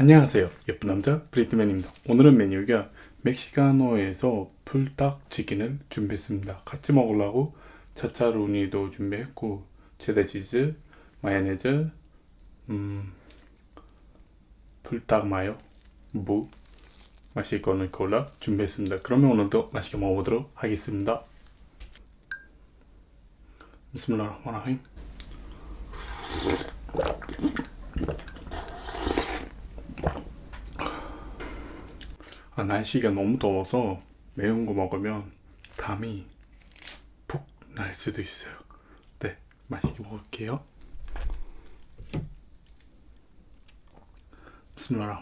안녕하세요. 예쁜 남자 브리트맨입니다. 오늘은 메뉴가 멕시카노에서 불닭치킨을 준비했습니다. 같이 먹으려고 차차루니도 준비했고 체다 치즈 마요네즈 음, 불닭 마요 무 맛있거는 콜라 준비했습니다. 그러면 오늘도 맛있게 먹어보도록 하겠습니다. 비스밀라흐마니르 아, 날씨가 너무 더워서 매운 거 먹으면 담이 푹 날 수도 있어요. 네 맛있게 먹을게요. 비스밀라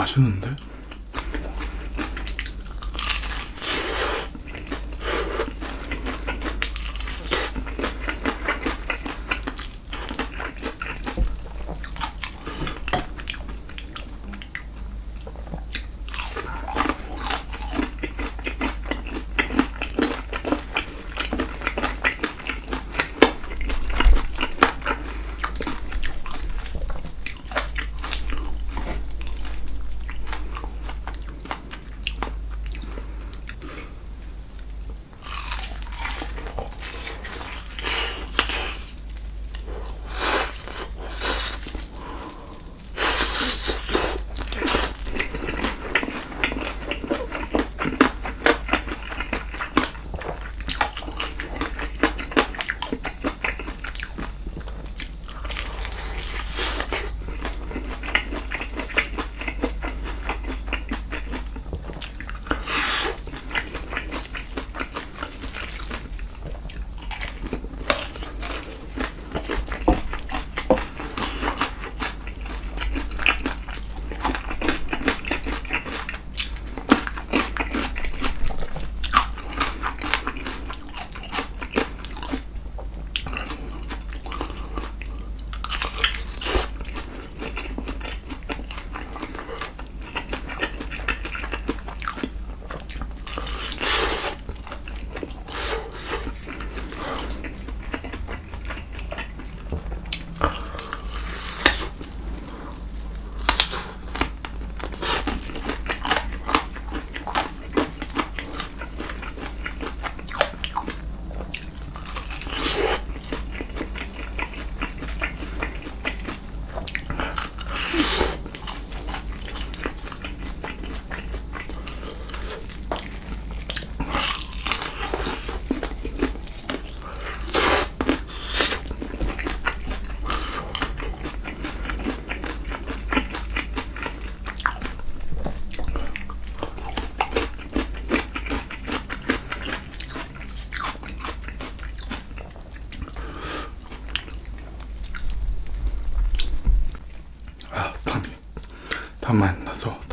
맛있는데? 담안 나서 닦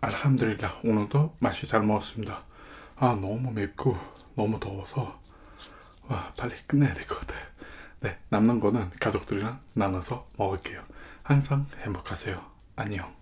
알함드릴라 오늘도 맛이 잘 먹었습니다. 아 너무 맵고 너무 더워서 와 빨리 끝내야 될 것 같아요. 네 남는 거는 가족들이랑 나눠서 먹을게요. 항상 행복하세요. 안녕.